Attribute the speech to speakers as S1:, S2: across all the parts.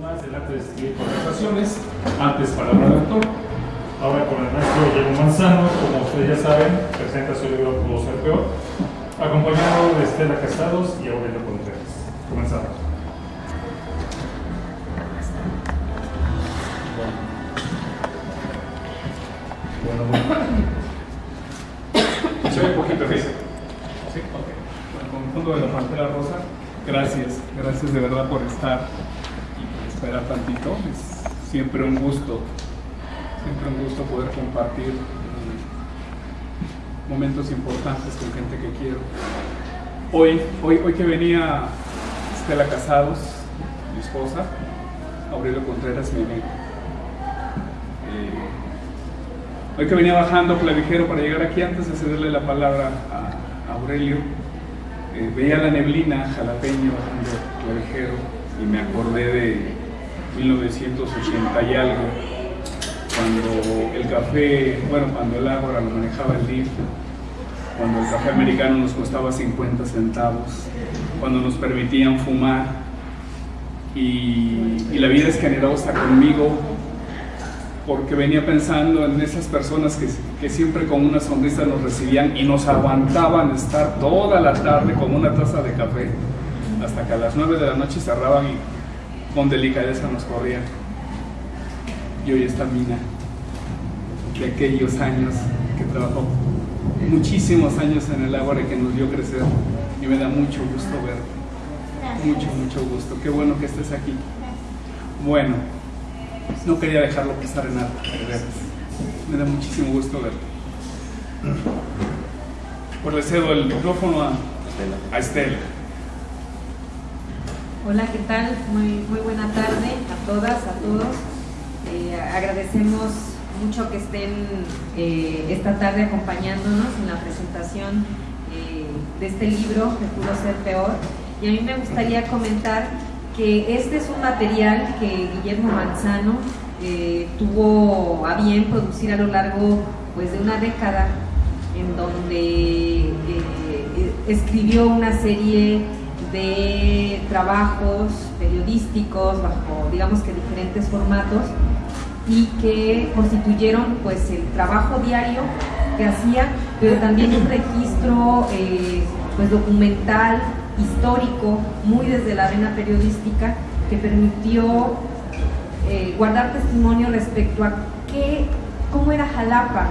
S1: más del arte de escribir conversaciones, antes palabra de autor. Ahora con el maestro Guillermo Manzano, como ustedes ya saben, presenta su libro Pudo ser peor, acompañado de Estela Casados y Aurelio Contreras. Comenzamos. Bueno, bueno. Se ve un poquito, ¿sí? ¿Sí? Ok.
S2: Bueno, con el fondo de la Pantera Rosa, gracias, gracias de verdad por estar esperar tantito. Es siempre un gusto, siempre un gusto poder compartir eh, momentos importantes con gente que quiero. Hoy, hoy, hoy que venía Estela Casados, mi esposa, Aurelio Contreras, mi amigo. Eh, hoy que venía bajando clavijero para llegar aquí, antes de cederle la palabra a, a Aurelio, eh, veía la neblina jalapeño bajando clavijero y me acordé de 1980 y algo, cuando el café, bueno, cuando el agua lo manejaba el DIF, cuando el café americano nos costaba 50 centavos, cuando nos permitían fumar y, la vida escaneada está conmigo porque venía pensando en esas personas que, que, siempre con una sonrisa nos recibían y nos aguantaban estar toda la tarde con una taza de café hasta que a las 9 de la noche cerraban y con delicadeza nos corrían. Y hoy está Mina, de aquellos años que trabajó muchísimos años en el agua que nos dio crecer y me da mucho gusto verte. Mucho, mucho gusto. Qué bueno que estés aquí. Bueno, no quería dejarlo pasar en alto. Me da muchísimo gusto verte. Pues le cedo el micrófono a, a Estela.
S3: Hola, ¿qué tal? Muy, muy buena tarde a todas, a todos. Eh, agradecemos mucho que estén eh, esta tarde acompañándonos en la presentación eh, de este libro que pudo ser peor. Y a mí me gustaría comentar que este es un material que Guillermo Manzano tuvo a bien producir a lo largo pues, de una década, en donde escribió una serie de trabajos periodísticos bajo, digamos que diferentes formatos, y que constituyeron pues el trabajo diario que hacía, pero también un registro eh, pues documental histórico, muy desde la arena periodística, que permitió eh, guardar testimonio respecto a qué, cómo era Jalapa,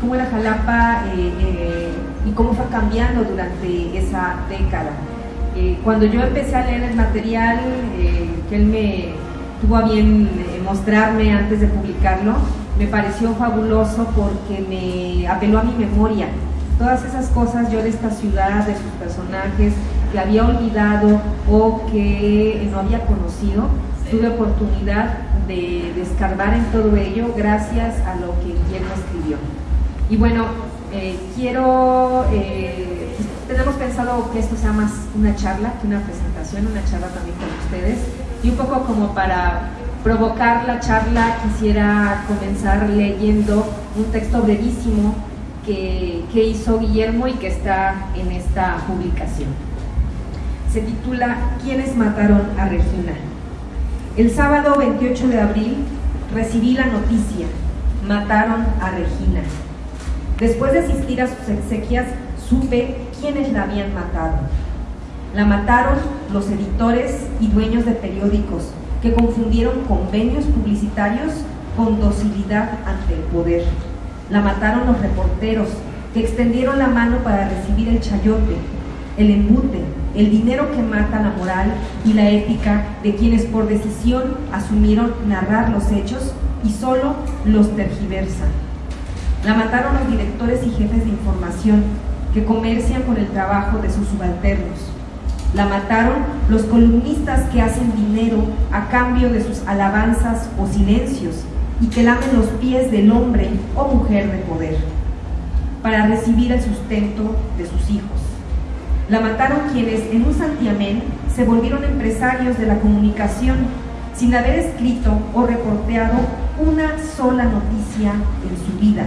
S3: cómo era Jalapa eh, y cómo fue cambiando durante esa década. Cuando yo empecé a leer el material que él me tuvo a bien mostrarme antes de publicarlo, me pareció fabuloso porque me apeló a mi memoria, todas esas cosas yo de esta ciudad, de sus personajes, que había olvidado o que no había conocido, tuve oportunidad de descargar en todo ello gracias a lo que Guillermo escribió. Y bueno, eh, quiero, eh, tenemos pensado que esto sea más una charla que una presentación, una charla también con ustedes, y un poco como para provocar la charla quisiera comenzar leyendo un texto brevísimo que, que, hizo Guillermo y que está en esta publicación. Se titula ¿Quiénes mataron a Regina? El sábado 28 de abril recibí la noticia, mataron a Regina. Después de asistir a sus exequias, supe quiénes la habían matado. La mataron los editores y dueños de periódicos que confundieron convenios publicitarios con docilidad ante el poder la mataron los reporteros que extendieron la mano para recibir el chayote, el embute, el dinero que mata la moral y la ética de quienes por decisión asumieron narrar los hechos y solo los tergiversan. La mataron los directores y jefes de información que comercian con el trabajo de sus subalternos. La mataron los columnistas que hacen dinero a cambio de sus alabanzas o silencios y que lamen los pies del hombre o mujer de poder para recibir el sustento de sus hijos. La mataron quienes en un santiamén se volvieron empresarios de la comunicación sin haber escrito o reporteado una sola noticia en su vida.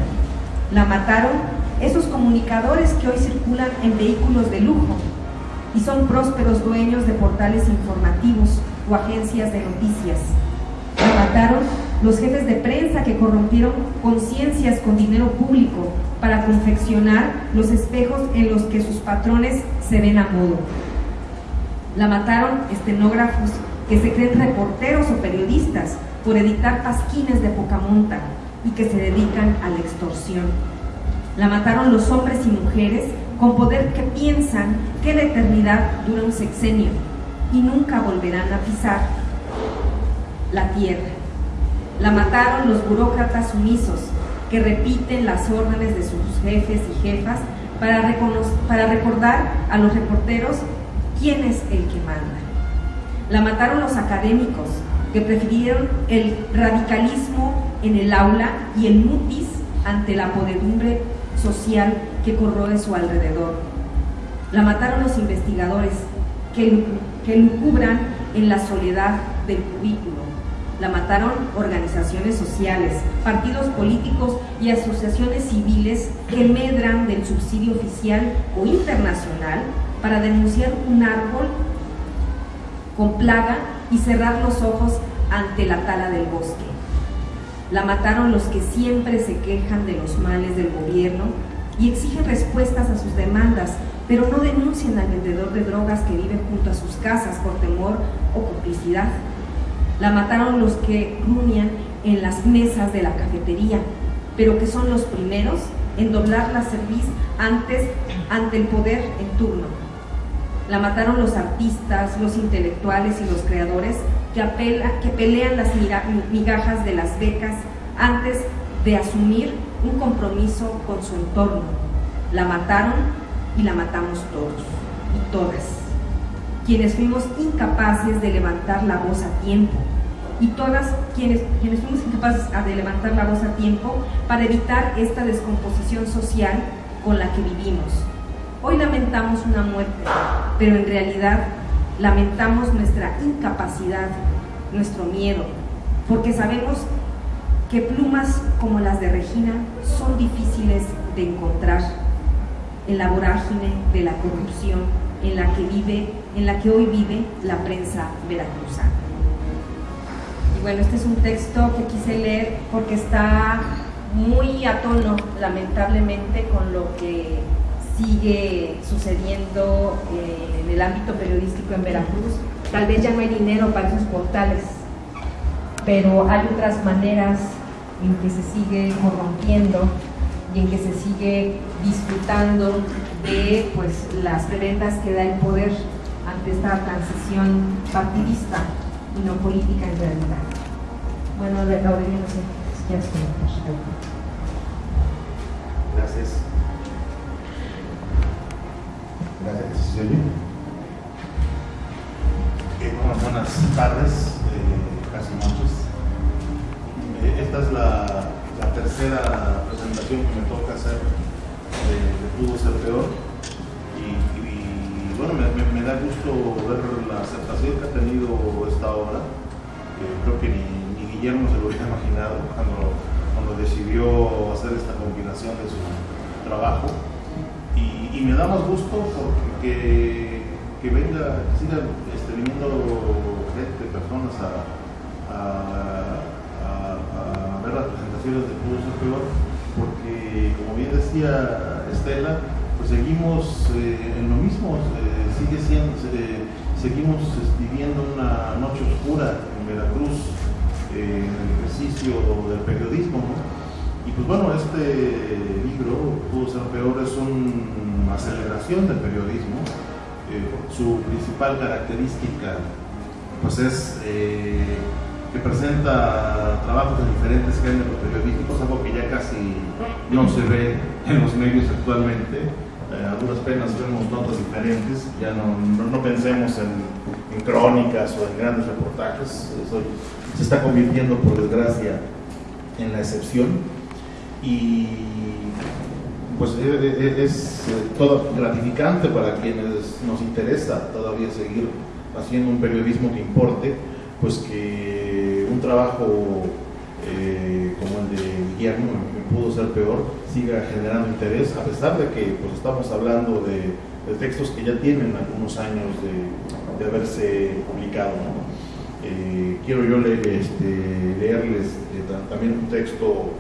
S3: La mataron esos comunicadores que hoy circulan en vehículos de lujo y son prósperos dueños de portales informativos o agencias de noticias. Mataron los jefes de prensa que corrompieron conciencias con dinero público para confeccionar los espejos en los que sus patrones se ven a modo. La mataron estenógrafos que se creen reporteros o periodistas por editar pasquines de poca monta y que se dedican a la extorsión. La mataron los hombres y mujeres con poder que piensan que la eternidad dura un sexenio y nunca volverán a pisar la tierra. La mataron los burócratas sumisos que repiten las órdenes de sus jefes y jefas para, para recordar a los reporteros quién es el que manda. La mataron los académicos que prefirieron el radicalismo en el aula y el mutis ante la podedumbre social que corroe su alrededor. La mataron los investigadores que, que lucubran en la soledad del cubículo. La mataron organizaciones sociales, partidos políticos y asociaciones civiles que medran del subsidio oficial o internacional para denunciar un árbol con plaga y cerrar los ojos ante la tala del bosque. La mataron los que siempre se quejan de los males del gobierno y exigen respuestas a sus demandas, pero no denuncian al vendedor de drogas que vive junto a sus casas por temor o complicidad. La mataron los que rumian en las mesas de la cafetería, pero que son los primeros en doblar la cerviz antes ante el poder en turno. La mataron los artistas, los intelectuales y los creadores que, apela, que pelean las migajas de las becas antes de asumir un compromiso con su entorno. La mataron y la matamos todos y todas, quienes fuimos incapaces de levantar la voz a tiempo y todas quienes, quienes fuimos incapaces de levantar la voz a tiempo para evitar esta descomposición social con la que vivimos. Hoy lamentamos una muerte, pero en realidad lamentamos nuestra incapacidad, nuestro miedo, porque sabemos que plumas como las de Regina son difíciles de encontrar en la vorágine de la corrupción en la que vive, en la que hoy vive la prensa veracruzana. Y bueno, este es un texto que quise leer porque está muy a tono, lamentablemente, con lo que sigue sucediendo eh, en el ámbito periodístico en Veracruz. Tal vez ya no hay dinero para esos portales, pero hay otras maneras en que se sigue corrompiendo y en que se sigue disfrutando de pues, las prebendas que da el poder ante esta transición partidista y no política en realidad. Bueno, Aurelio, no sé si quieres comentar.
S4: Gracias. Gracias, ¿se oye? Eh, buenas tardes, eh, casi noches. Eh, esta es la, tercera presentación que me toca hacer de, Pudo Ser Peor. Y, bueno, me, da gusto ver la aceptación que ha tenido esta obra. creo que ni, Guillermo se lo hubiera imaginado cuando decidió hacer esta combinación de su trabajo. Y, me da más gusto porque que venga, que siga este, viniendo gente, personas a las presentaciones de Ser Peor, porque como bien decía Estela, pues seguimos eh, en lo mismo, eh, sigue siendo, seguimos viviendo una noche oscura en Veracruz, eh, en el ejercicio del periodismo, Y pues bueno, este libro, Pudo Ser Peor, es una aceleración del periodismo. su principal característica pues es que presenta trabajos de diferentes géneros periodísticos, algo que ya casi no se ve en los medios actualmente. Eh, a duras penas vemos notas diferentes, ya no, no, pensemos en, crónicas o en grandes reportajes, se está convirtiendo por desgracia en la excepción y pues e, e, e, es, eh, todo gratificante para quienes nos interesa todavía seguir haciendo un periodismo que importe, pues que un trabajo eh, como el de Guillermo, que pudo ser peor, siga generando interés, a pesar de que pues, estamos hablando de, textos que ya tienen algunos años de, haberse publicado. eh, quiero yo este, leerles también un texto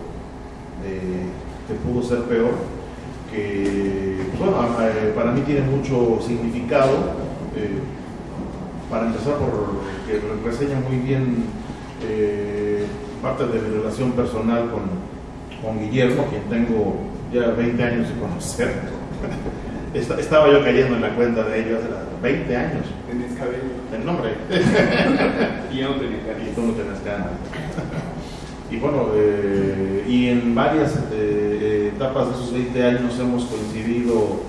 S4: que pudo ser peor, que pues, bueno, para mí tiene mucho significado. para empezar, por que reseña muy bien parte de mi relación personal con, con Guillermo, quien tengo ya 20 años de conocer. Estaba yo cayendo en la cuenta de ellos hace 20 años.
S5: Tenías cabello.
S4: El nombre.
S5: y ya no tenías
S4: Y tú no tenías ganas. Y bueno, eh, y en varias eh, etapas de esos 20 años hemos coincidido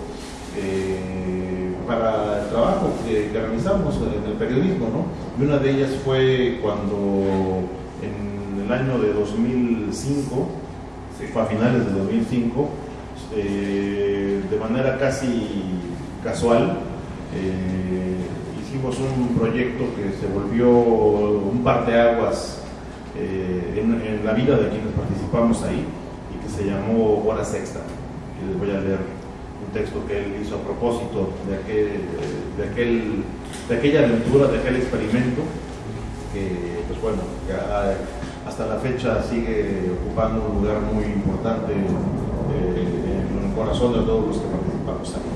S4: eh, para el trabajo que, realizamos en el periodismo, ¿no? Y una de ellas fue cuando en el año de 2005, fue a finales de 2005, eh, de manera casi casual, eh, hicimos un proyecto que se volvió un parteaguas eh, en, en la vida de quienes participamos ahí y que se llamó Horas Extra. Y les voy a leer un texto que él hizo a propósito de, aquel, de, aquel, de aquella aventura, de aquel experimento, que pues bueno, hasta la fecha sigue ocupando un lugar muy importante corazón de todos los que participamos aquí.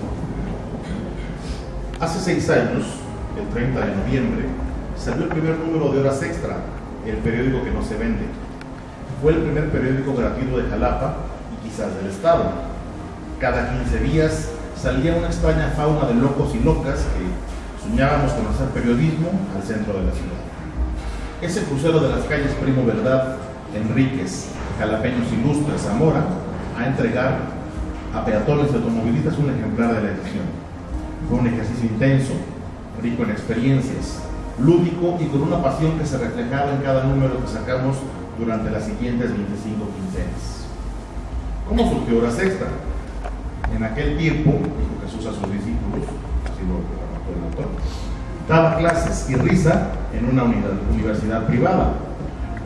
S4: Hace seis años, el 30 de noviembre, salió el primer número de Horas Extra, el periódico que no se vende. Fue el primer periódico gratuito de Jalapa y quizás del Estado. Cada 15 días salía una extraña fauna de locos y locas que soñábamos con hacer periodismo al centro de la ciudad. Ese crucero de las calles Primo Verdad, Enríquez, Jalapeños Ilustres, Zamora, a entregar a peatones y automovilistas un ejemplar de la edición. Fue un ejercicio intenso, rico en experiencias, lúdico y con una pasión que se reflejaba en cada número que sacamos durante las siguientes 25 quincenas. ¿Cómo surgió Horas Extra? En aquel tiempo, dijo Jesús a sus discípulos, así lo el autor, daba clases y risa en una universidad privada.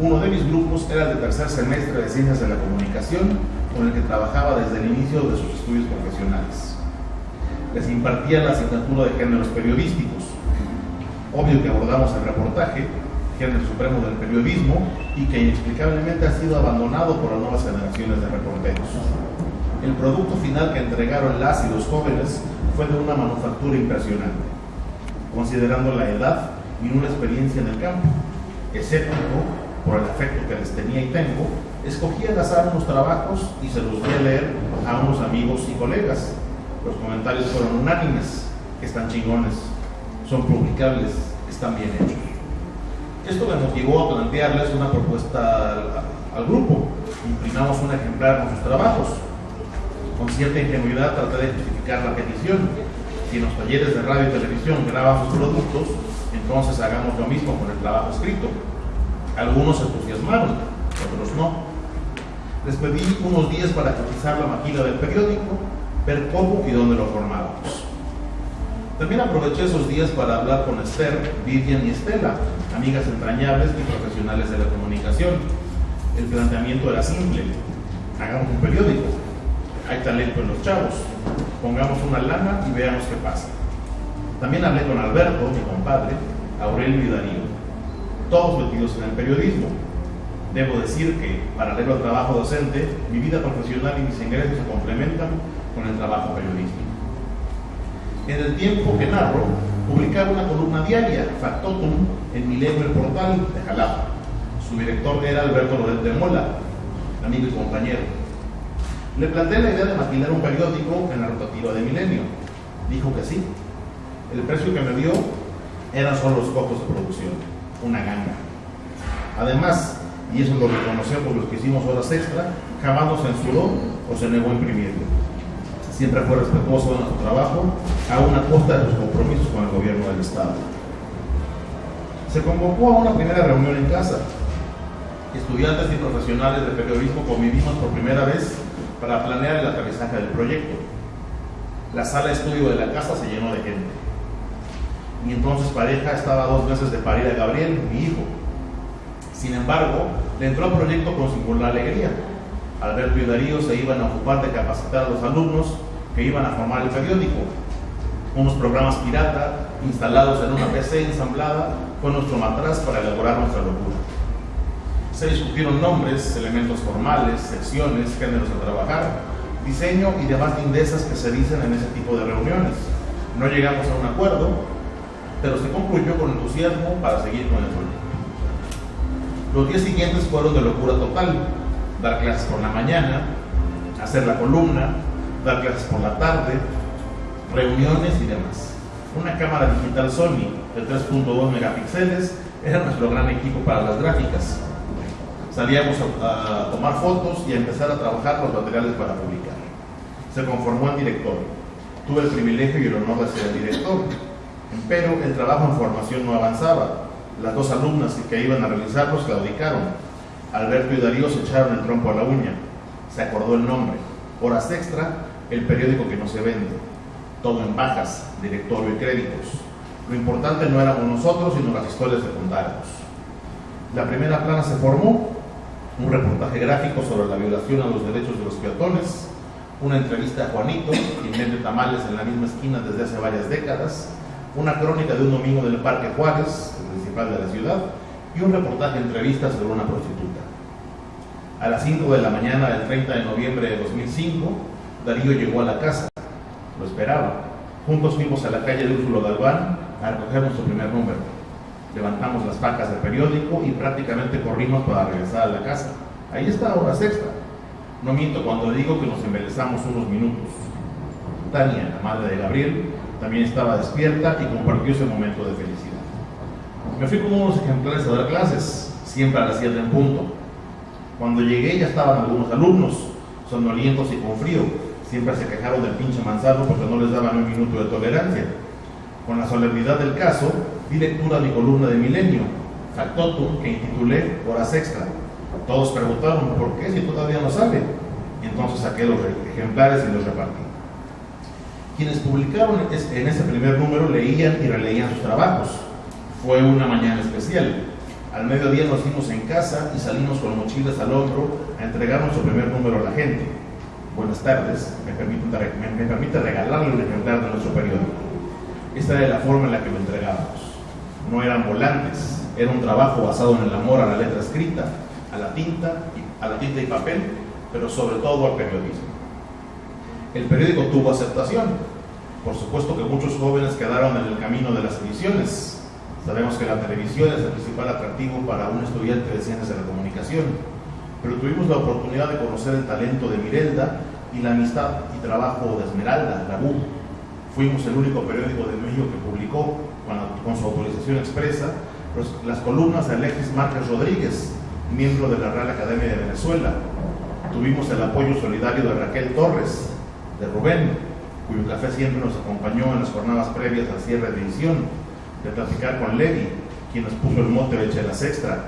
S4: Uno de mis grupos era el de tercer semestre de Ciencias de la Comunicación con el que trabajaba desde el inicio de sus estudios profesionales. Les impartía la asignatura de géneros periodísticos. Obvio que abordamos el reportaje, género supremo del periodismo, y que inexplicablemente ha sido abandonado por las nuevas generaciones de reporteros. El producto final que entregaron las y los jóvenes fue de una manufactura impresionante, considerando la edad y una experiencia en el campo. Escéptico, por el afecto que les tenía y tengo, escogí al azar unos trabajos y se los voy a leer a unos amigos y colegas. Los comentarios fueron unánimes, están chingones, son publicables, están bien hechos. Esto me motivó a plantearles una propuesta al, grupo. Imprimamos un ejemplar con sus trabajos. Con cierta ingenuidad traté de justificar la petición. Si en los talleres de radio y televisión graban sus productos, entonces hagamos lo mismo con el trabajo escrito. Algunos se entusiasmaron, otros no. Les pedí unos días para cotizar la maquila del periódico, ver cómo y dónde lo formábamos. También aproveché esos días para hablar con Esther, Vivian y Estela, amigas entrañables y profesionales de la comunicación. El planteamiento era simple. Hagamos un periódico. Hay talento en los chavos. Pongamos una lana y veamos qué pasa. También hablé con Alberto, mi compadre, Aurelio y Darío, todos metidos en el periodismo Debo decir que, paralelo al trabajo docente, mi vida profesional y mis ingresos se complementan con el trabajo periodístico. En el tiempo que narro, publicaba una columna diaria, Factotum, en Milenio el Portal de Jalapa. Su director era Alberto Loret de Mola, amigo y compañero. Le planteé la idea de maquilar un periódico en la rotativa de Milenio. Dijo que sí. El precio que me dio eran solo los costos de producción, una ganga. Además, y eso lo reconocemos los que hicimos horas extra, jamás nos censuró o se negó a imprimirlo. Siempre fue respetuoso de nuestro trabajo, a una costa de sus compromisos con el gobierno del Estado. Se convocó a una primera reunión en casa. Estudiantes y profesionales de periodismo convivimos por primera vez para planear el aterrizaje del proyecto. La sala de estudio de la casa se llenó de gente. Mi entonces pareja estaba a dos meses de parir a Gabriel, mi hijo, sin embargo, le entró al proyecto con singular alegría. Alberto y Darío se iban a ocupar de capacitar a los alumnos que iban a formar el periódico, unos programas pirata instalados en una PC ensamblada, fue nuestro matraz para elaborar nuestra locura. Se discutieron nombres, elementos formales, secciones, géneros a trabajar, diseño y demás lindezas que se dicen en ese tipo de reuniones. No llegamos a un acuerdo, pero se concluyó con entusiasmo para seguir con el proyecto. Los días siguientes fueron de locura total, dar clases por la mañana, hacer la columna, dar clases por la tarde, reuniones y demás. Una cámara digital Sony de 3.2 megapíxeles era nuestro gran equipo para las gráficas. Salíamos a, a, tomar fotos y a empezar a trabajar los materiales para publicar. Se conformó el director. Tuve el privilegio y el honor de ser el director. Pero el trabajo en formación no avanzaba. Las dos alumnas que iban a realizarlos claudicaron. Alberto y Darío se echaron el trompo a la uña. Se acordó el nombre. Horas extra, el periódico que no se vende. Todo en bajas, directorio y créditos. Lo importante no éramos nosotros, sino las historias que contáramos. La primera plana se formó, un reportaje gráfico sobre la violación a los derechos de los peatones, una entrevista a Juanito, quien vende tamales en la misma esquina desde hace varias décadas, una crónica de un domingo del Parque Juárez, el principal de la ciudad, y un reportaje entrevista sobre una prostituta. A las 5 de la mañana del 30 de noviembre de 2005, Darío llegó a la casa. Lo esperaba. Juntos fuimos a la calle de Úrsulo Galván a recoger nuestro primer número. Levantamos las pacas del periódico y prácticamente corrimos para regresar a la casa. Ahí está, horas extra. No miento cuando digo que nos embelezamos unos minutos. Tania, la madre de Gabriel, también estaba despierta y compartió ese momento de felicidad. Me fui con unos ejemplares a dar clases, siempre a las 7 en punto. Cuando llegué ya estaban algunos alumnos, sonolientos y con frío. Siempre se quejaron del pinche manzano porque no les daban un minuto de tolerancia. Con la solemnidad del caso, di lectura a mi columna de Milenio, Factotum, que intitulé Horas Extra. Todos preguntaron, ¿por qué si todavía no sale? Y entonces saqué los ejemplares y los repartí. Quienes publicaron en ese primer número leían y releían sus trabajos. Fue una mañana especial. Al mediodía nos fuimos en casa y salimos con mochilas al hombro a entregar nuestro primer número a la gente. Buenas tardes, me permite, me, me permite regalarle un ejemplar de nuestro periódico. Esta era la forma en la que lo entregábamos. No eran volantes, era un trabajo basado en el amor a la letra escrita, a la tinta, a la tinta y papel, pero sobre todo al periodismo. El periódico tuvo aceptación. Por supuesto que muchos jóvenes quedaron en el camino de las ediciones. Sabemos que la televisión es el principal atractivo para un estudiante de ciencias de la comunicación, pero tuvimos la oportunidad de conocer el talento de Mirelda y la amistad y trabajo de Esmeralda, la BU. Fuimos el único periódico de México que publicó, con, su autorización expresa, los, las columnas de Alexis Márquez Rodríguez, miembro de la Real Academia de Venezuela. Tuvimos el apoyo solidario de Raquel Torres, de Rubén, cuyo café siempre nos acompañó en las jornadas previas al cierre de edición, de platicar con Levi, quien nos puso el mote de Chelas Extra,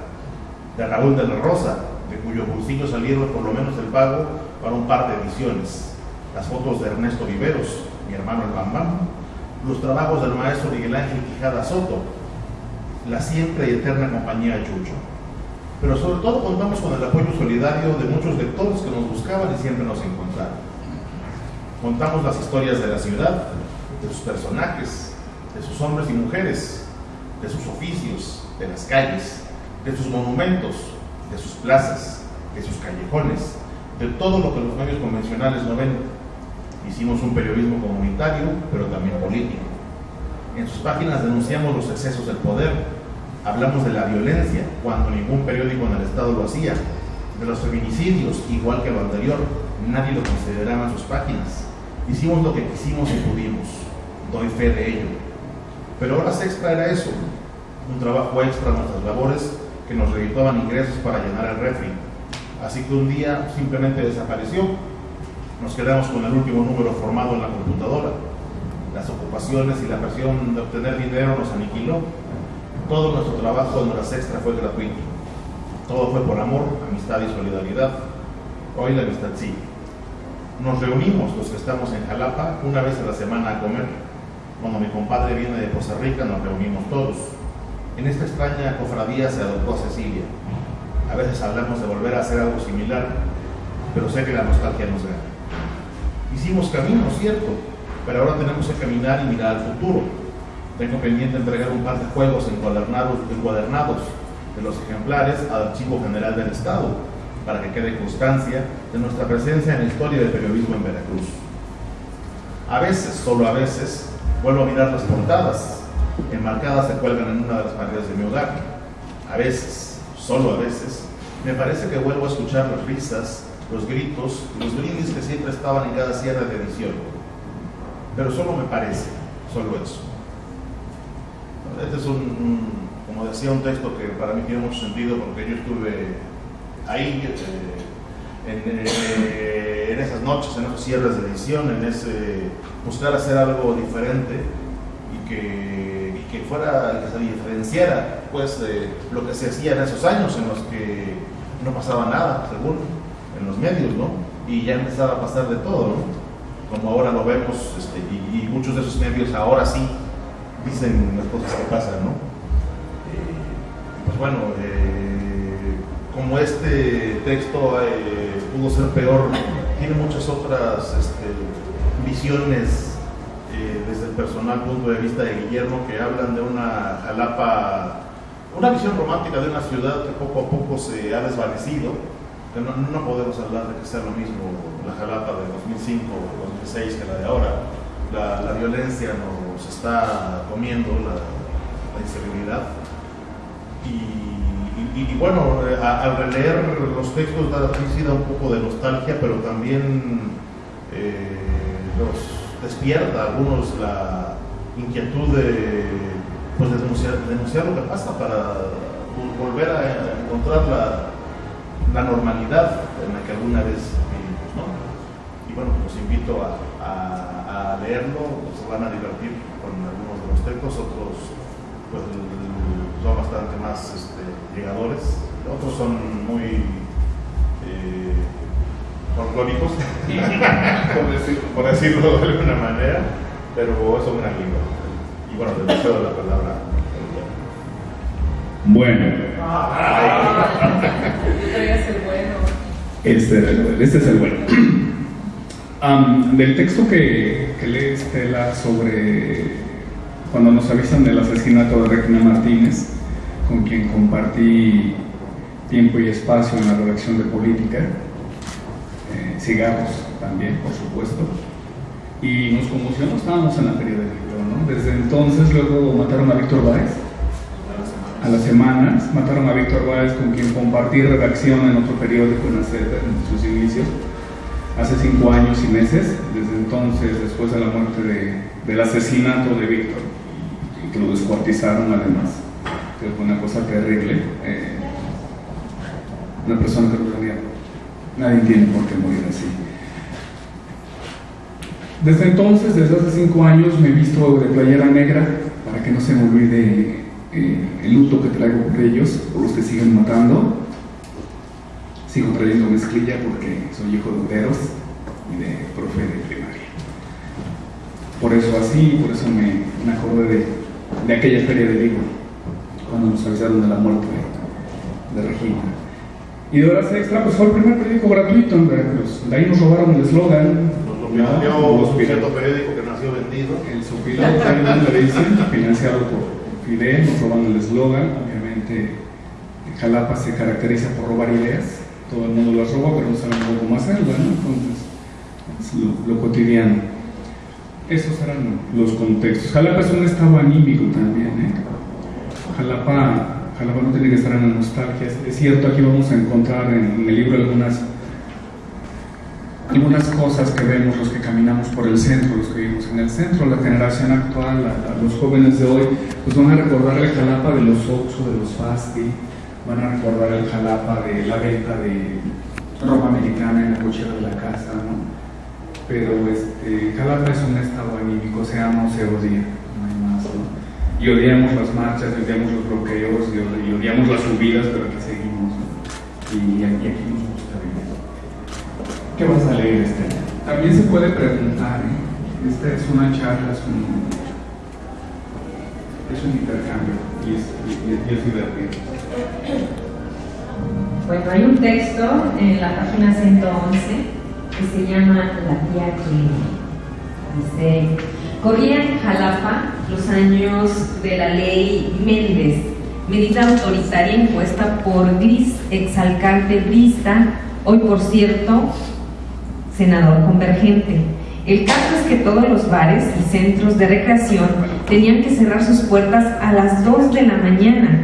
S4: de Raúl de la Rosa, de cuyo bolsillo salieron por lo menos el pago para un par de ediciones, las fotos de Ernesto Viveros, mi hermano el Bambam, los trabajos del maestro Miguel Ángel Quijada Soto, la siempre y eterna compañía Chucho. Pero sobre todo contamos con el apoyo solidario de muchos lectores que nos buscaban y siempre nos encontraron. Contamos las historias de la ciudad, de sus personajes, de sus hombres y mujeres, de sus oficios, de las calles, de sus monumentos, de sus plazas, de sus callejones, de todo lo que los medios convencionales no ven. Hicimos un periodismo comunitario, pero también político. En sus páginas denunciamos los excesos del poder, hablamos de la violencia, cuando ningún periódico en el Estado lo hacía, de los feminicidios, igual que lo anterior, nadie lo consideraba en sus páginas. Hicimos lo que quisimos y pudimos, doy fe de ello. Pero horas extra era eso, un trabajo extra en nuestras labores que nos redituaban ingresos para llenar el refri. Así que un día simplemente desapareció. Nos quedamos con el último número formado en la computadora. Las ocupaciones y la presión de obtener dinero nos aniquiló. Todo nuestro trabajo en horas extra fue gratuito. Todo fue por amor, amistad y solidaridad. Hoy la amistad sí. Nos reunimos los que estamos en Jalapa una vez a la semana a comer. Cuando mi compadre viene de Costa Rica nos reunimos todos. En esta extraña cofradía se adoptó a Cecilia. A veces hablamos de volver a hacer algo similar, pero sé que la nostalgia nos gana. Hicimos camino, cierto, pero ahora tenemos que caminar y mirar al futuro. Tengo pendiente entregar un par de juegos encuadernados, de los ejemplares al Archivo General del Estado para que quede constancia de nuestra presencia en la historia del periodismo en Veracruz. A veces, solo a veces, vuelvo a mirar las portadas. Enmarcadas se cuelgan en una de las paredes de mi hogar. A veces, solo a veces, me parece que vuelvo a escuchar las risas, los gritos los brindis que siempre estaban en cada cierre de edición. Pero solo me parece, solo eso. Este es un, como decía, un texto que para mí tiene mucho sentido porque yo estuve ahí eh, en, eh, esas noches, en esos cierres de edición, en ese buscar hacer algo diferente y que, que fuera, que se diferenciara pues de lo que se hacía en esos años en los que no pasaba nada, según en los medios, ¿no? Y ya empezaba a pasar de todo, ¿no? Como ahora lo vemos, este, y, y muchos de esos medios ahora sí dicen las cosas que pasan, ¿no? Eh, pues bueno, eh, como este texto eh, pudo ser peor, tiene muchas otras este, visiones personal punto de vista de Guillermo que hablan de una Jalapa, una visión romántica de una ciudad que poco a poco se ha desvanecido, no, no podemos hablar de que sea lo mismo la Jalapa de 2005 o 2006 que la de ahora. La, la violencia nos está comiendo, la, la inseguridad. Y, y, y, bueno, a, al releer los textos da da un poco de nostalgia, pero también eh, nos despierta a algunos la inquietud de, pues, de denunciar, denunciar, lo que pasa para volver a encontrar la, la normalidad en la que alguna vez vivimos. Y bueno, los invito a, a, a leerlo, se van a divertir con algunos de los textos, otros pues, son bastante más este, llegadores, otros son muy eh, folclóricos, por, decir, por, decirlo de alguna manera, pero es un gran libro. Y bueno, le deseo la palabra.
S2: Bueno.
S3: el bueno.
S2: Este, este es el bueno. Um, del texto que, que lee Estela sobre cuando nos avisan del asesinato de Regina Martínez, con quien compartí tiempo y espacio en la redacción de política, cigarros también, por supuesto, y nos conmocionó, estábamos en la feria del libro. Desde entonces luego mataron a Víctor Báez, a las semanas, mataron a Víctor Báez con quien compartí redacción en otro periódico en, en sus inicios, hace cinco años y meses, desde entonces, después de la muerte de, del asesinato de Víctor, y que lo descuartizaron además, que fue una cosa terrible. Eh, una persona que nadie tiene por qué morir así. Desde entonces, desde hace cinco años, me he visto de playera negra para que no se me olvide eh, el luto que traigo por ellos, por los que siguen matando. Sigo trayendo mezclilla porque soy hijo de obreros y de profe de primaria. Por eso así, por eso me, acordé de, de, aquella feria de libro, cuando nos avisaron de la muerte de Regina. Y de horas extra, pues fue el primer periódico gratuito en Veracruz. De ahí nos robaron el eslogan.
S4: Nos lo pidió cierto periódico que nació vendido.
S2: El Sopilote también le dicen, financiado por Fidel, nos robaron el eslogan. Obviamente, Jalapa se caracteriza por robar ideas. Todo el mundo las roba, pero no saben cómo hacerlo, ¿no? Entonces, es lo, lo cotidiano. Esos eran los contextos. Jalapa es un estado anímico también, ¿eh? Jalapa Jalapa no tiene que estar en la nostalgia. Es cierto, aquí vamos a encontrar en, el libro algunas, algunas cosas que vemos los que caminamos por el centro, los que vivimos en el centro, la generación actual, los jóvenes de hoy, pues van a recordar el Jalapa de los Oxo, de los Fasti, van a recordar el Jalapa de la venta de ropa americana en la cochera de la casa, ¿no? Pero este, Jalapa es un estado anímico, se ama o se odia, no hay más, ¿no? Y odiamos las marchas, y odiamos los bloqueos, y odiamos las subidas, pero aquí seguimos. Y aquí, aquí nos gusta vivir. ¿Qué vas a leer, este? También se puede preguntar, ¿eh? esta es una charla, es un, es un intercambio y es, y, y es divertido.
S3: Bueno, hay un texto en la página 111 que se llama La tía que dice, corría en Jalapa los años de la ley Méndez, medida autoritaria impuesta por Gris, exalcalde brista, hoy por cierto, senador convergente. El caso es que todos los bares y centros de recreación tenían que cerrar sus puertas a las 2 de la mañana.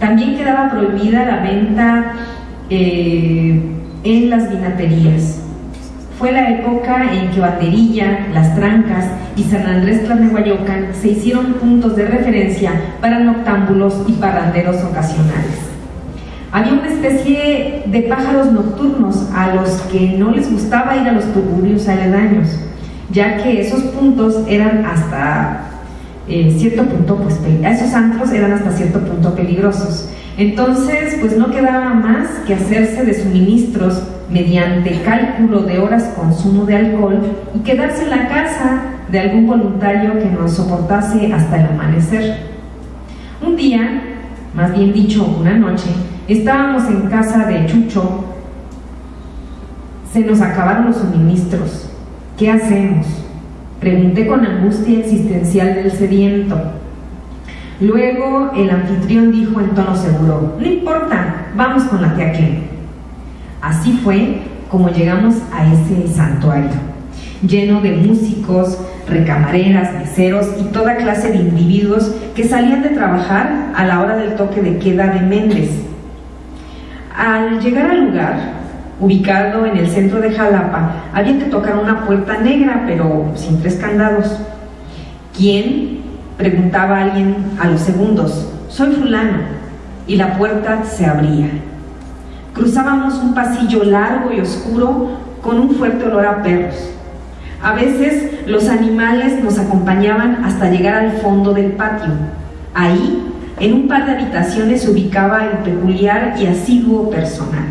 S3: También quedaba prohibida la venta eh, en las vinaterías. Fue la época en que Baterilla, Las Trancas y San Andrés Tlalnehuayocan se hicieron puntos de referencia para noctámbulos y parranderos ocasionales. Había una especie de pájaros nocturnos a los que no les gustaba ir a los tuburios aledaños, ya que esos puntos eran hasta eh, cierto punto, pues esos antros eran hasta cierto punto peligrosos. Entonces, pues no quedaba más que hacerse de suministros mediante cálculo de horas consumo de alcohol y quedarse en la casa de algún voluntario que nos soportase hasta el amanecer. Un día, más bien dicho, una noche, estábamos en casa de Chucho, se nos acabaron los suministros. ¿Qué hacemos? Pregunté con angustia existencial del sediento. Luego el anfitrión dijo en tono seguro, no importa, vamos con la tía Clem. Así fue como llegamos a ese santuario, lleno de músicos, recamareras, meseros y toda clase de individuos que salían de trabajar a la hora del toque de queda de Méndez. Al llegar al lugar, ubicado en el centro de Jalapa, había que tocar una puerta negra, pero sin tres candados. ¿Quién? preguntaba alguien a los segundos. Soy fulano. Y la puerta se abría. Cruzábamos un pasillo largo y oscuro con un fuerte olor a perros. A veces los animales nos acompañaban hasta llegar al fondo del patio. Ahí, en un par de habitaciones, se ubicaba el peculiar y asiduo personal.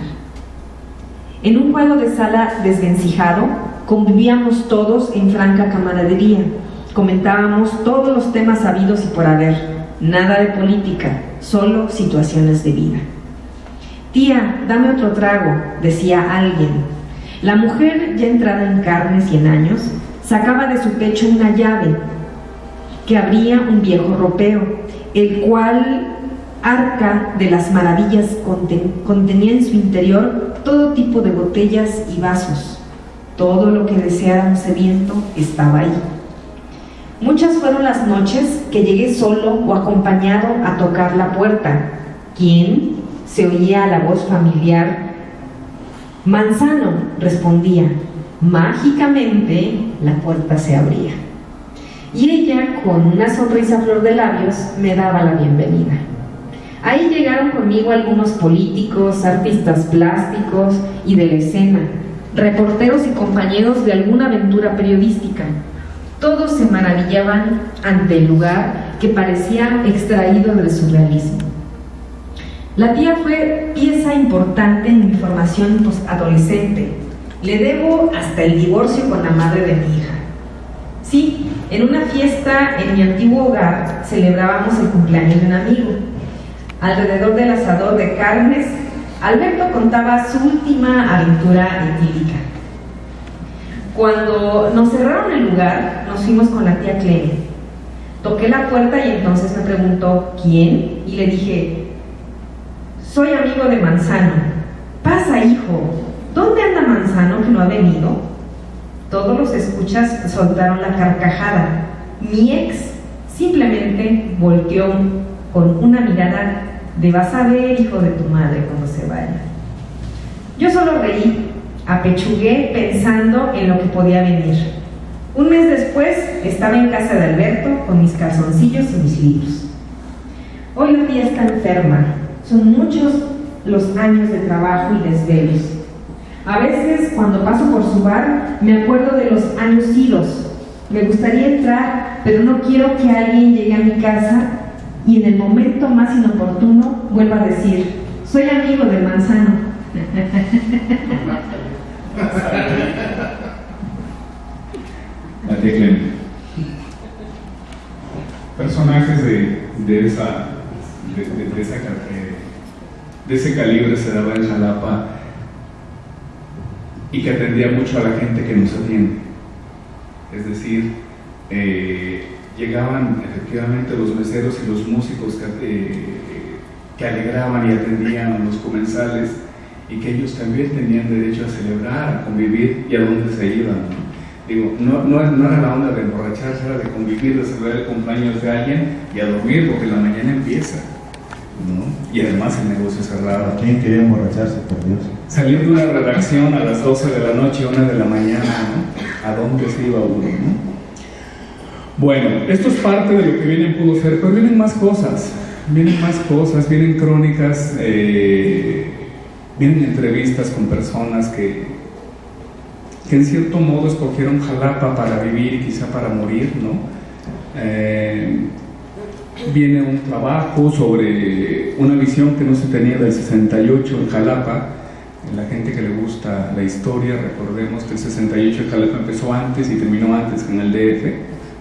S3: En un juego de sala desvencijado, convivíamos todos en franca camaradería. Comentábamos todos los temas habidos y por haber. Nada de política, solo situaciones de vida. Tía, dame otro trago, decía alguien. La mujer, ya entrada en carnes y en años, sacaba de su pecho una llave que abría un viejo ropeo, el cual arca de las maravillas contenía en su interior todo tipo de botellas y vasos. Todo lo que deseara un sediento estaba ahí. Muchas fueron las noches que llegué solo o acompañado a tocar la puerta. ¿Quién? Se oía la voz familiar. Manzano, respondía. Mágicamente la puerta se abría. Y ella, con una sonrisa flor de labios, me daba la bienvenida. Ahí llegaron conmigo algunos políticos, artistas plásticos y de la escena, reporteros y compañeros de alguna aventura periodística. Todos se maravillaban ante el lugar que parecía extraído del surrealismo. La tía fue pieza importante en mi formación adolescente. Le debo hasta el divorcio con la madre de mi hija. Sí, en una fiesta en mi antiguo hogar celebrábamos el cumpleaños de un amigo. Alrededor del asador de carnes, Alberto contaba su última aventura etílica. Cuando nos cerraron el lugar, nos fuimos con la tía Cleme. Toqué la puerta y entonces me preguntó quién y le dije, soy amigo de Manzano. Pasa, hijo. ¿Dónde anda Manzano que no ha venido? Todos los escuchas soltaron la carcajada. Mi ex simplemente volteó con una mirada de vas a ver, hijo de tu madre, cuando se vaya. Yo solo reí, apechugué pensando en lo que podía venir. Un mes después estaba en casa de Alberto con mis calzoncillos y mis libros. Hoy la tía está enferma, son muchos los años de trabajo y desvelos. A veces, cuando paso por su bar, me acuerdo de los años idos. Me gustaría entrar, pero no quiero que alguien llegue a mi casa y en el momento más inoportuno vuelva a decir, soy amigo de Manzano.
S5: Personajes de, de esa, de, de, esa de ese calibre se daba en Jalapa y que atendía mucho a la gente que nos atiende. Es decir, eh,
S2: llegaban efectivamente los meseros y los músicos que, eh, que alegraban y atendían a los comensales y que ellos también tenían derecho a celebrar, a convivir y a dónde se iban. Digo, no, no, era la onda de emborracharse, era de convivir, de celebrar el cumpleaños de alguien y a dormir porque la mañana empieza. Y además el negocio cerrado.
S4: ¿Quién quería emborracharse, por Dios?
S2: Salir de una redacción a las 12 de la noche, 1 de la mañana, ¿no? ¿A dónde se iba uno, no? Bueno, esto es parte de lo que viene en Pudo Ser, pero vienen más cosas, vienen más cosas, vienen crónicas, eh, vienen entrevistas con personas que, que en cierto modo escogieron Jalapa para vivir y quizá para morir, ¿no? Eh, viene un trabajo sobre una visión que no se tenía del 68 en Jalapa. La gente que le gusta la historia, recordemos que el 68 en Jalapa empezó antes y terminó antes en el DF,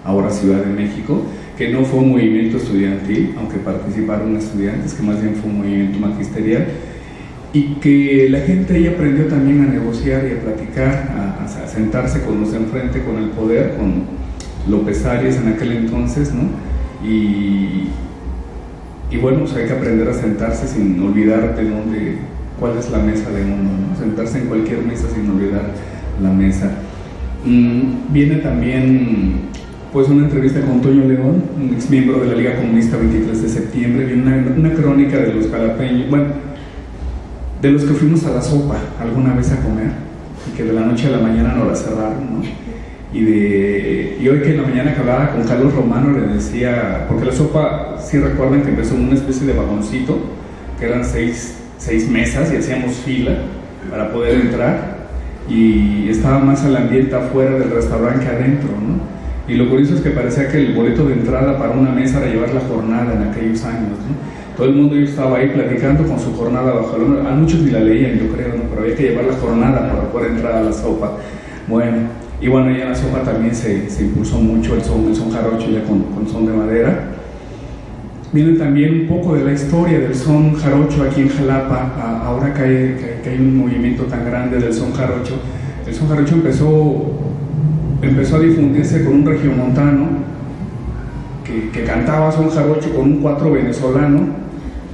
S2: ahora Ciudad de México, que no fue un movimiento estudiantil, aunque participaron estudiantes, que más bien fue un movimiento magisterial, y que la gente ahí aprendió también a negociar y a platicar, a, sentarse con los enfrente, con el poder, con López Arias en aquel entonces, ¿no? Y, bueno, pues hay que aprender a sentarse sin olvidar de dónde, cuál es la mesa de uno, ¿no? sentarse en cualquier mesa sin olvidar la mesa. Mm, viene también pues una entrevista con Toño León, un ex miembro de la Liga Comunista 23 de septiembre, viene una, una crónica de los jalapeños, bueno, de los que fuimos a la sopa alguna vez a comer y que de la noche a la mañana nos la cerraron, ¿no? Y, de, y hoy que en la mañana que hablaba con Carlos Romano le decía, porque la sopa, si recuerdan que empezó en una especie de vagoncito, que eran seis, seis mesas y hacíamos fila para poder entrar y estaba más el ambiente afuera del restaurante que adentro, ¿no? Y lo curioso es que parecía que el boleto de entrada para una mesa era llevar la jornada en aquellos años, ¿no? Todo el mundo estaba ahí platicando con su jornada bajo el A muchos ni la leían, yo creo, ¿no? Pero había que llevar la jornada para poder entrar a la sopa. Bueno, y bueno, ya en la sopa también se, se impulsó mucho el son, el son jarocho ya con, con, son de madera. Viene también un poco de la historia del son jarocho aquí en Jalapa, ahora que hay, que, hay un movimiento tan grande del son jarocho. El son jarocho empezó, empezó a difundirse con un regiomontano que, que cantaba son jarocho con un cuatro venezolano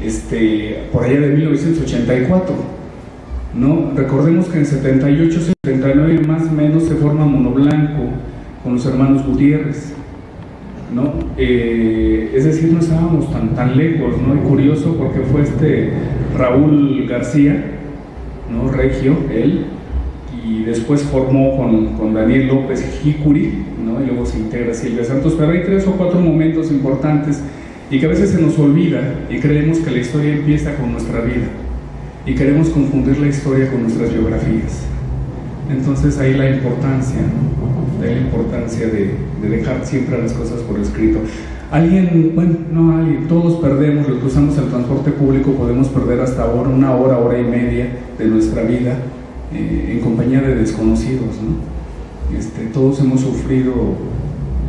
S2: este, por allá de 1984 ¿no? Recordemos que en 78, 79 más o menos se forma Mono Blanco con los hermanos Gutiérrez, ¿no? Eh, es decir, no estábamos tan, tan lejos, ¿no? Y curioso porque fue este Raúl García, ¿no? Regio, él, y después formó con, con Daniel López Jicuri, ¿no? Y luego se integra Silvia Santos, pero hay tres o cuatro momentos importantes y que a veces se nos olvida y creemos que la historia empieza con nuestra vida y queremos confundir la historia con nuestras biografías. Entonces ahí la importancia, ¿no? la importancia de, de, dejar siempre las cosas por escrito. Alguien, bueno, no alguien, todos perdemos, los que usamos el transporte público podemos perder hasta ahora, una hora, hora y media de nuestra vida eh, en compañía de desconocidos. ¿no? Este, todos hemos sufrido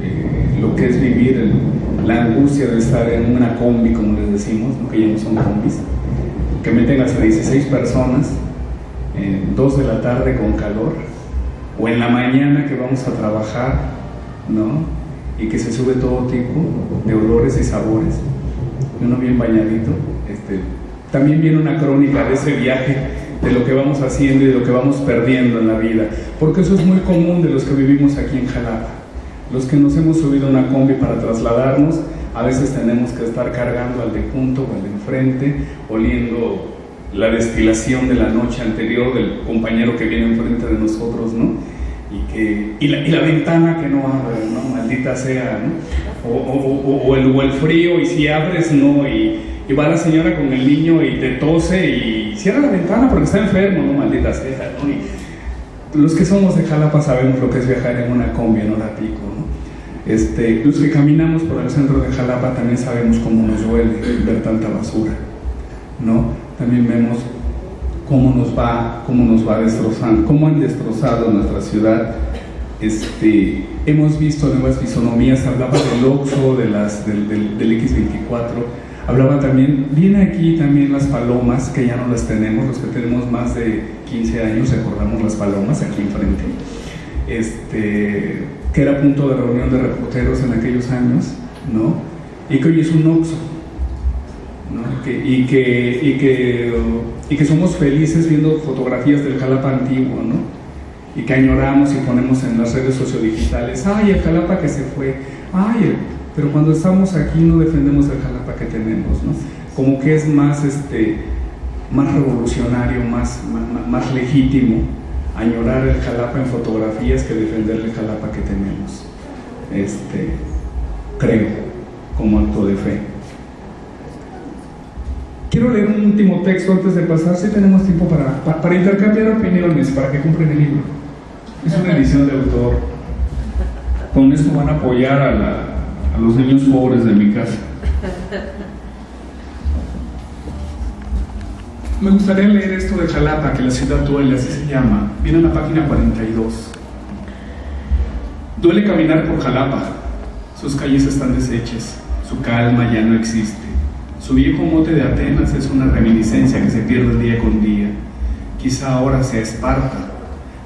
S2: eh, lo que es vivir la angustia de estar en una combi, como les decimos, ¿no? que ya no son combis que meten hasta 16 personas en 2 de la tarde con calor, o en la mañana que vamos a trabajar, ¿no? Y que se sube todo tipo de olores y sabores, uno bien bañadito. Este, también viene una crónica de ese viaje, de lo que vamos haciendo y de lo que vamos perdiendo en la vida, porque eso es muy común de los que vivimos aquí en Jalapa. Los que nos hemos subido una combi para trasladarnos, a veces tenemos que estar cargando al de junto o al de enfrente, oliendo la destilación de la noche anterior del compañero que viene enfrente de nosotros, ¿no? Y, que, y, la, y la ventana que no abre, ¿no? Maldita sea, ¿no? O, o, o, el, o, frío, y si abres, ¿no? Y, y, va la señora con el niño y te tose y cierra la ventana porque está enfermo, ¿no? Maldita sea, ¿no? Los que somos de Jalapa sabemos lo que es viajar en una combi en hora pico, ¿no? Este, los que caminamos por el centro de Jalapa también sabemos cómo nos duele ver tanta basura, ¿no? También vemos cómo nos va, cómo nos va destrozando, cómo han destrozado nuestra ciudad. Este, hemos visto nuevas fisonomías, hablaba del Oxo, de las, del, del, del X24, hablaba también, viene aquí también las palomas, que ya no las tenemos, los que tenemos más de 15 años recordamos las palomas aquí enfrente este, que era punto de reunión de reporteros en aquellos años, ¿no? Y que hoy es un oxo, ¿no? y, que, y, que, y que somos felices viendo fotografías del Jalapa antiguo, ¿no? Y que añoramos y ponemos en las redes sociodigitales, ay, el Jalapa que se fue, ay, pero cuando estamos aquí no defendemos el Jalapa que tenemos, ¿no? Como que es más, este, más revolucionario, más, más, legítimo añorar el Jalapa en fotografías que defender el Jalapa que tenemos. Este, creo, como acto de fe. Quiero leer un último texto antes de pasar, si tenemos tiempo para, para, intercambiar opiniones, para que compren el libro. Es una edición de autor. Con esto van a apoyar a, a los niños pobres de mi casa. Me gustaría leer esto de Jalapa, que la ciudad duele, así se llama. Viene en la página 42. Duele caminar por Jalapa. Sus calles están deshechas. Su calma ya no existe. Su viejo mote de Atenas es una reminiscencia que se pierde día con día. Quizá ahora sea Esparta,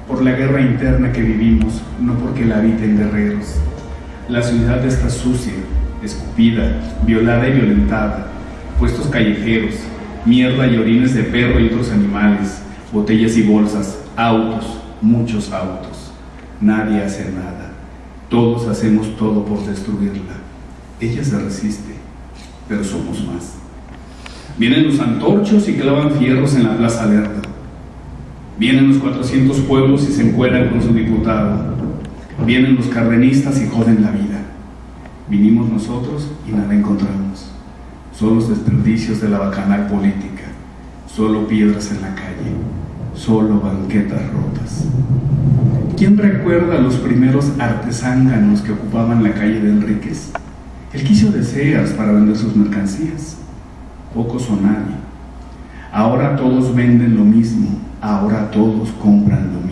S2: por la guerra interna que vivimos, no porque la habiten guerreros. La ciudad está sucia, escupida, violada y violentada. Puestos callejeros, mierda y orines de perro y otros animales, botellas y bolsas, autos, muchos autos. Nadie hace nada. Todos hacemos todo por destruirla. Ella se resiste, pero somos más. Vienen los antorchos y clavan fierros en la Plaza Lerda. Vienen los 400 pueblos y se encuentran con su diputado. Vienen los cardenistas y joden la vida. Vinimos nosotros y nada encontramos son los desperdicios de la bacanal política, solo piedras en la calle, solo banquetas rotas. ¿Quién recuerda a los primeros artesánganos que ocupaban la calle de Enríquez? El quicio de para vender sus mercancías. Pocos o nadie. Ahora todos venden lo mismo, ahora todos compran lo mismo.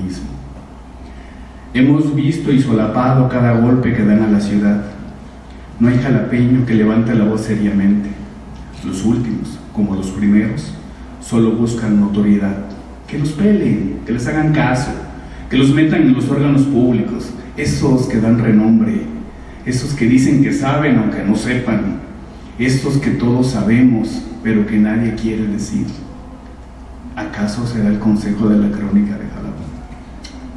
S2: Hemos visto y solapado cada golpe que dan a la ciudad. No hay jalapeño que levante la voz seriamente. Los últimos, como los primeros, solo buscan notoriedad. Que los peleen, que les hagan caso, que los metan en los órganos públicos, esos que dan renombre, esos que dicen que saben aunque no sepan, estos que todos sabemos pero que nadie quiere decir. ¿Acaso será el consejo de la crónica de Jalapa?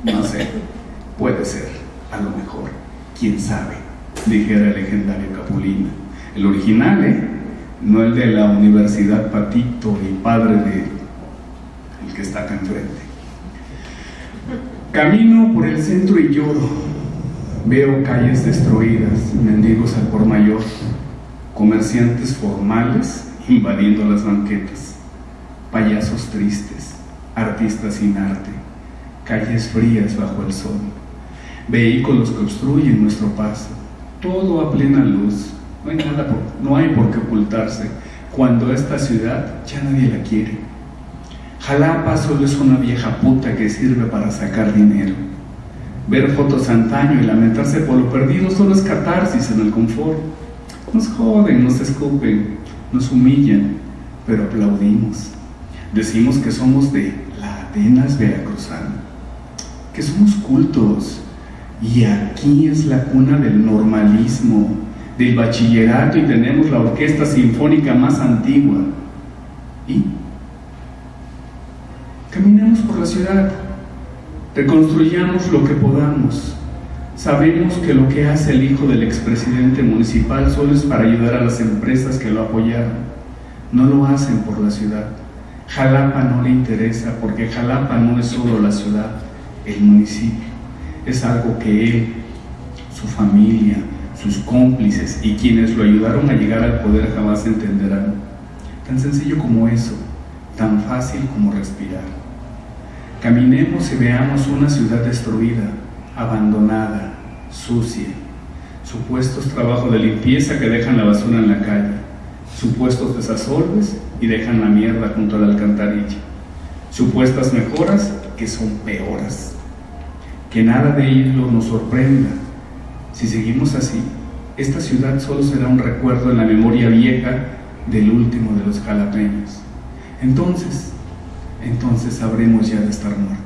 S2: No sé, puede ser, a lo mejor, quién sabe, dijera el legendario Capulina. El original, ¿eh? no el de la Universidad Patito y padre de el que está acá enfrente. Camino por el centro y lloro. Veo calles destruidas, mendigos al por mayor, comerciantes formales invadiendo las banquetas, payasos tristes, artistas sin arte, calles frías bajo el sol, vehículos que obstruyen nuestro paso, todo a plena luz, no hay nada, por, no hay por qué ocultarse cuando esta ciudad ya nadie la quiere. Jalapa solo es una vieja puta que sirve para sacar dinero. Ver fotos antaño y lamentarse por lo perdido solo es catarsis en el confort. Nos joden, nos escupen, nos humillan, pero aplaudimos. Decimos que somos de la Atenas veracruzana, que somos cultos, y aquí es la cuna del normalismo, del bachillerato y tenemos la orquesta sinfónica más antigua. Y caminemos por la ciudad, reconstruyamos lo que podamos. Sabemos que lo que hace el hijo del expresidente municipal solo es para ayudar a las empresas que lo apoyaron. No lo hacen por la ciudad. Jalapa no le interesa porque Jalapa no es solo la ciudad, el municipio. Es algo que él, su familia, sus cómplices y quienes lo ayudaron a llegar al poder jamás entenderán. Tan sencillo como eso, tan fácil como respirar. Caminemos y veamos una ciudad destruida, abandonada, sucia, supuestos trabajos de limpieza que dejan la basura en la calle, supuestos desasolves y dejan la mierda junto a la alcantarilla, supuestas mejoras que son peoras. Que nada de ello nos sorprenda, si seguimos así, esta ciudad solo será un recuerdo en la memoria vieja del último de los jalapeños. Entonces, entonces sabremos ya de estar muertos.